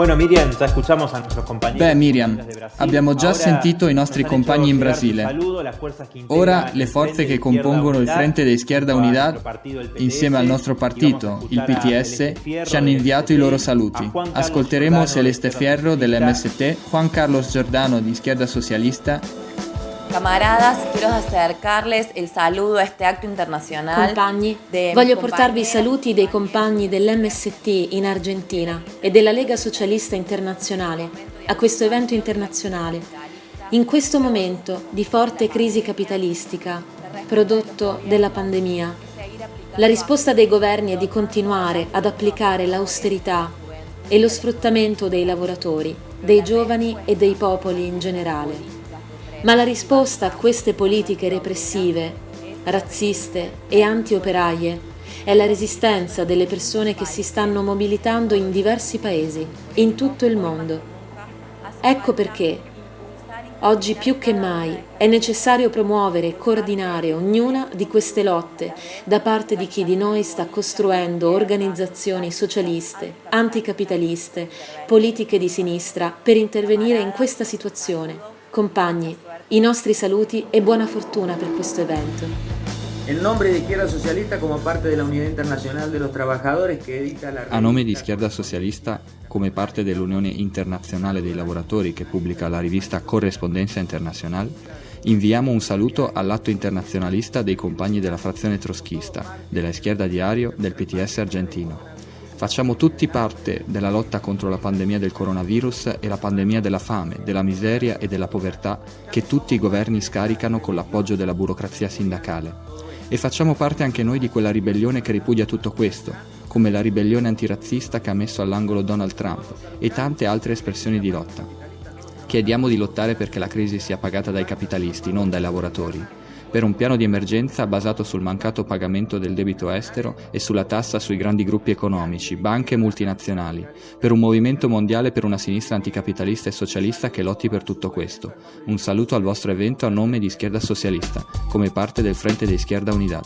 Bueno, Miriam, già escuchamos a nuestros compañeros. Beh, Miriam, abbiamo già sentito i nostri compagni in Brasile. Ora le forze che compongono il Frente de Izquierda Unidad, insieme al nostro partito, il PTS, ci hanno inviato i loro saluti. Ascolteremo Celeste Fierro dell'MST, Juan Carlos Giordano di Izquierda Socialista Camaradas, quiero acercarles il saludo a este acto internazionale. Compagni, voglio portarvi i saluti dei compagni dell'MST in Argentina e della Lega Socialista Internazionale a questo evento internazionale. In questo momento di forte crisi capitalistica, prodotto della pandemia, la risposta dei governi è di continuare ad applicare l'austerità e lo sfruttamento dei lavoratori, dei giovani e dei popoli in generale. Ma la risposta a queste politiche repressive, razziste e anti-operaie è la resistenza delle persone che si stanno mobilitando in diversi paesi, in tutto il mondo. Ecco perché, oggi più che mai, è necessario promuovere e coordinare ognuna di queste lotte da parte di chi di noi sta costruendo organizzazioni socialiste, anticapitaliste, politiche di sinistra per intervenire in questa situazione. Compagni, i nostri saluti e buona fortuna per questo evento. In nome di Izquierda Socialista come parte della Unidad Internacional de los Trabajadores che edita la A nome di Izquierda Socialista come parte dell'Unione Internazionale dei Lavoratori che pubblica la rivista Correspondenza Internacional, inviamo un saluto all'atto internazionalista dei compagni della frazione troschista, della Izquierda Diario, del PTS argentino. Facciamo tutti parte della lotta contro la pandemia del coronavirus e la pandemia della fame, della miseria e della povertà che tutti i governi scaricano con l'appoggio della burocrazia sindacale. E facciamo parte anche noi di quella ribellione che ripudia tutto questo, come la ribellione antirazzista che ha messo all'angolo Donald Trump e tante altre espressioni di lotta. Chiediamo di lottare perché la crisi sia pagata dai capitalisti, non dai lavoratori per un piano di emergenza basato sul mancato pagamento del debito estero e sulla tassa sui grandi gruppi economici, banche e multinazionali, per un movimento mondiale per una sinistra anticapitalista e socialista che lotti per tutto questo. Un saluto al vostro evento a nome di Schierda Socialista, come parte del Frente di Schierda Unidad.